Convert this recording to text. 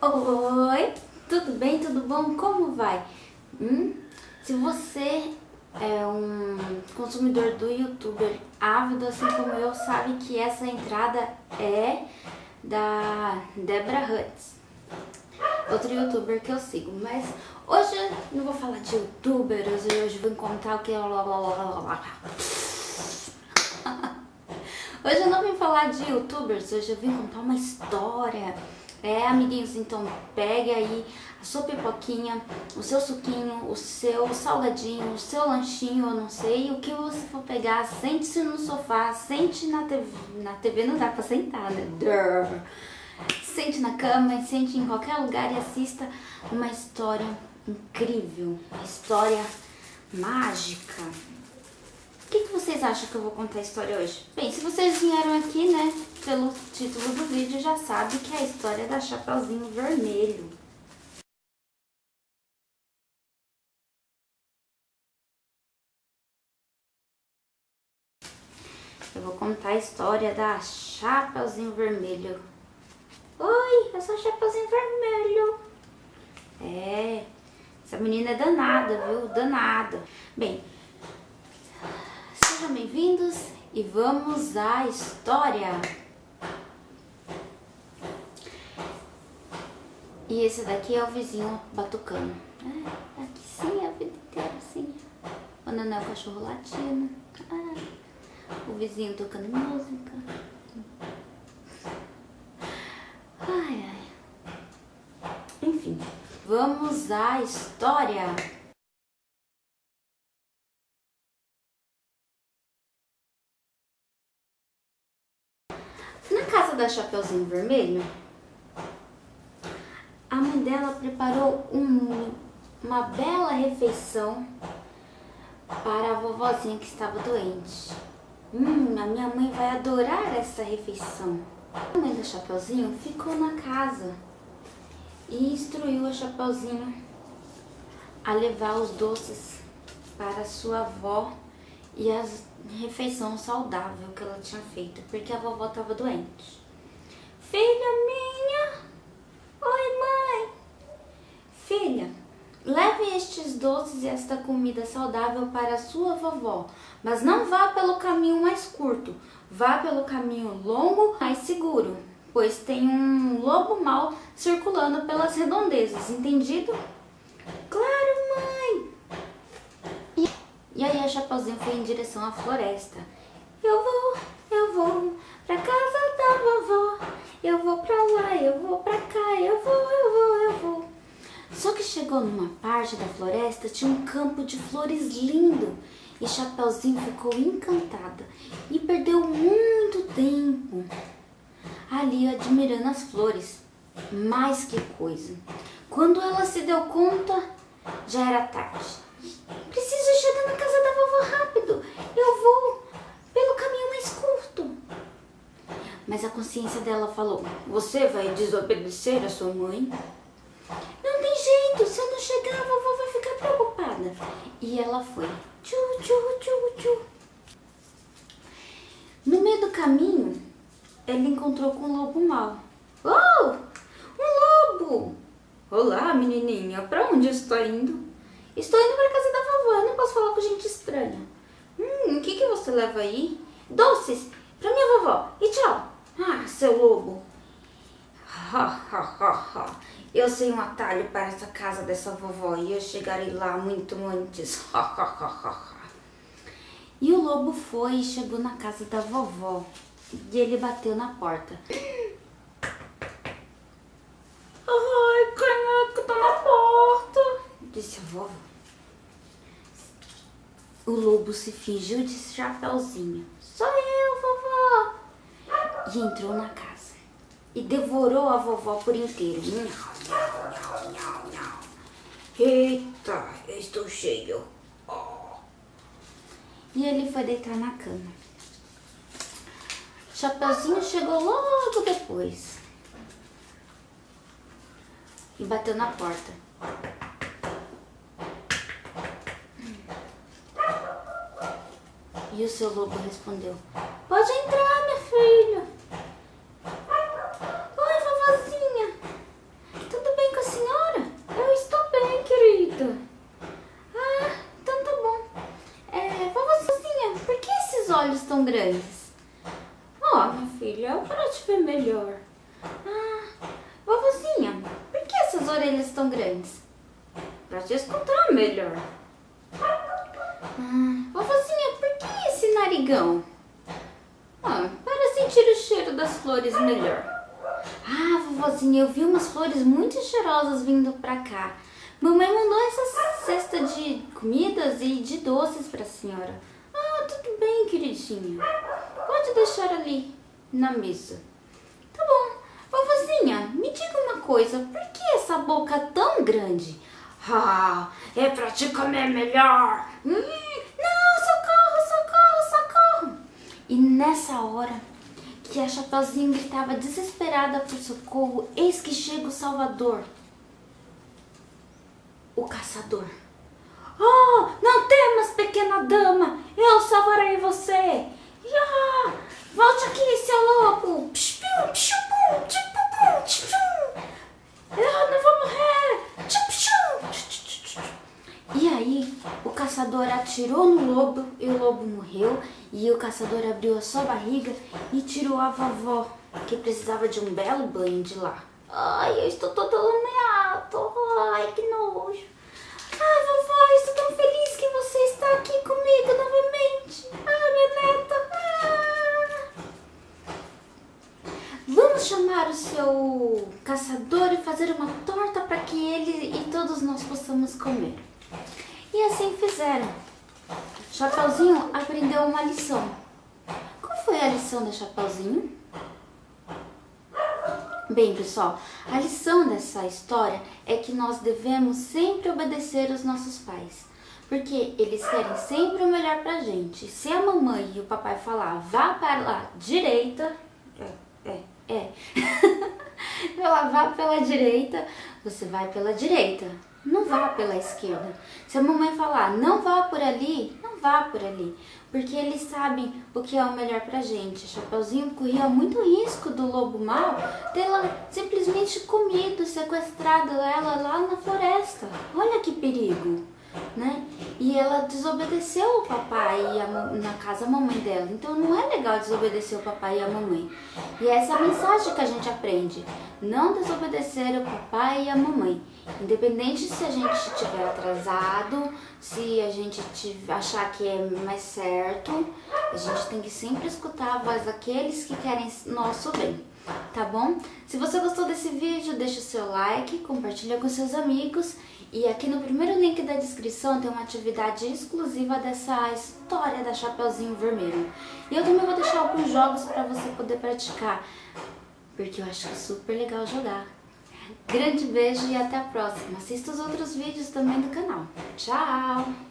Oi, tudo bem? Tudo bom? Como vai? Hum? Se você é um consumidor do youtuber ávido, assim como eu, sabe que essa entrada é da Debra Huts, outro youtuber que eu sigo. Mas hoje não vou falar de youtuber, hoje eu vou contar o que... Hoje eu não vim falar de youtubers, hoje eu vim contar uma história é, amiguinhos, então pegue aí a sua pipoquinha, o seu suquinho, o seu salgadinho, o seu lanchinho, eu não sei, o que você for pegar, sente-se no sofá, sente na TV, na TV não dá pra sentar, né? Durr. Sente na cama, sente em qualquer lugar e assista uma história incrível, uma história mágica. O que, que vocês acham que eu vou contar a história hoje? Bem, se vocês vieram aqui, né, pelo título do vídeo, já sabe que é a história da Chapeuzinho Vermelho. Eu vou contar a história da Chapeuzinho Vermelho. Oi, eu sou a Chapeuzinho Vermelho. É, essa menina é danada, viu? Danada. Bem, Sejam bem-vindos e vamos à história. E esse daqui é o vizinho batucando. É, aqui sim, a vida inteira assim. O Nanel, o cachorro latindo. Ah, o vizinho tocando música. Ai, ai. Enfim, vamos à história. Da Chapeuzinho Vermelho, a mãe dela preparou um, uma bela refeição para a vovozinha que estava doente. Hum, a minha mãe vai adorar essa refeição. A mãe da Chapeuzinho ficou na casa e instruiu a Chapeuzinho a levar os doces para sua avó e a refeição saudável que ela tinha feito, porque a vovó estava doente. Filha minha, oi mãe. Filha, leve estes doces e esta comida saudável para a sua vovó, mas não vá pelo caminho mais curto, vá pelo caminho longo, mais seguro, pois tem um lobo mau circulando pelas redondezas, entendido? Claro, mãe! E, aí a Chapeuzinho foi em direção à floresta. Eu vou, eu vou pra casa da vovó, eu vou pra lá, eu vou pra cá, eu vou, eu vou, eu vou. Só que chegou numa parte da floresta, tinha um campo de flores lindo. E Chapeuzinho ficou encantada e perdeu muito tempo ali admirando as flores. Mas que coisa! Quando ela se deu conta, já era tarde. Preciso chegar na casa da vovó rápido. Eu vou pelo caminho mais curto. Mas a consciência dela falou, você vai desobedecer a sua mãe? Não tem jeito, se eu não chegar a vovó vai ficar preocupada. E ela foi. Tchu, tchu, tchu, tchu. No meio do caminho, ele encontrou com um lobo mau. Oh, um lobo! Olá, menininha, pra onde está indo? Estou indo para casa da vovó, eu não posso falar com gente estranha. Hum, o que, que você leva aí? Doces, pra minha vovó. E tchau. Ah, seu lobo. Ha, ha, ha, ha. Eu sei um atalho para essa casa dessa vovó e eu chegarei lá muito antes. Ha, ha, ha, ha, ha. E o lobo foi e chegou na casa da vovó. E ele bateu na porta. Ai, caneca, tá na porta. Disse a vovó. O lobo se fingiu de chapeuzinho. Eu, e entrou na casa e devorou a vovó por inteiro. Eita, estou cheio. E ele foi deitar na cama. Chapeuzinho chegou logo depois e bateu na porta. E o seu lobo respondeu, pode entrar, minha filha. olhos tão grandes? Ó, oh, minha filha, é para te ver melhor. Ah, vovozinha, por que essas orelhas tão grandes? Para te escutar melhor. Ah, vovozinha, por que esse narigão? Ah, para sentir o cheiro das flores melhor. Ah, vovozinha, eu vi umas flores muito cheirosas vindo pra cá. Mamãe mandou essa cesta de comidas e de doces pra senhora. Ah, tudo bem, queridinha. Pode deixar ali, na mesa. Tá bom. Vovozinha, me diga uma coisa. Por que essa boca tão grande? Ah, é pra te comer melhor. Hum, não, socorro, socorro, socorro. E nessa hora que a Chapeuzinho gritava desesperada por socorro, eis que chega o Salvador, o caçador. Oh, não temas, pequena dama, eu salvarei você. Ya, volte aqui, seu lobo. Psh, psh, psh, psh. Eu não vou morrer. E aí, o caçador atirou no lobo e o lobo morreu. E o caçador abriu a sua barriga e tirou a vovó, que precisava de um belo banho de lá. Ai, eu estou todo lameado. Ai, que nojo. Ai, vovó, eu estou tão feliz que você está aqui comigo novamente. Ai, minha neta. Ah. Vamos chamar o seu caçador e fazer uma torta para que ele e todos nós possamos comer. E assim fizeram. Chapeuzinho aprendeu uma lição. Qual foi a lição da Chapeuzinho? Bem, pessoal, a lição dessa história é que nós devemos sempre obedecer os nossos pais. Porque eles querem sempre o melhor pra gente. Se a mamãe e o papai falar, vá para a direita... É, é, é. Ela vá pela direita, você vai pela direita não vá pela esquerda. Se a mamãe falar, não vá por ali, não vá por ali. Porque eles sabem o que é o melhor pra gente. Chapeuzinho corria muito risco do lobo mau tê-la simplesmente comido, sequestrado ela lá na floresta. Olha que perigo, né? E ela desobedeceu o papai e a, na casa a mamãe dela. Então não é legal desobedecer o papai e a mamãe. E essa é a mensagem que a gente aprende. Não desobedecer o papai e a mamãe. Independente se a gente estiver atrasado, se a gente achar que é mais certo, a gente tem que sempre escutar a voz daqueles que querem nosso bem, tá bom? Se você gostou desse vídeo, deixa o seu like, compartilha com seus amigos e aqui no primeiro link da descrição tem uma atividade exclusiva dessa história da Chapeuzinho Vermelho. E eu também vou deixar alguns jogos para você poder praticar, porque eu acho super legal jogar. Grande beijo e até a próxima. Assista os outros vídeos também do canal. Tchau!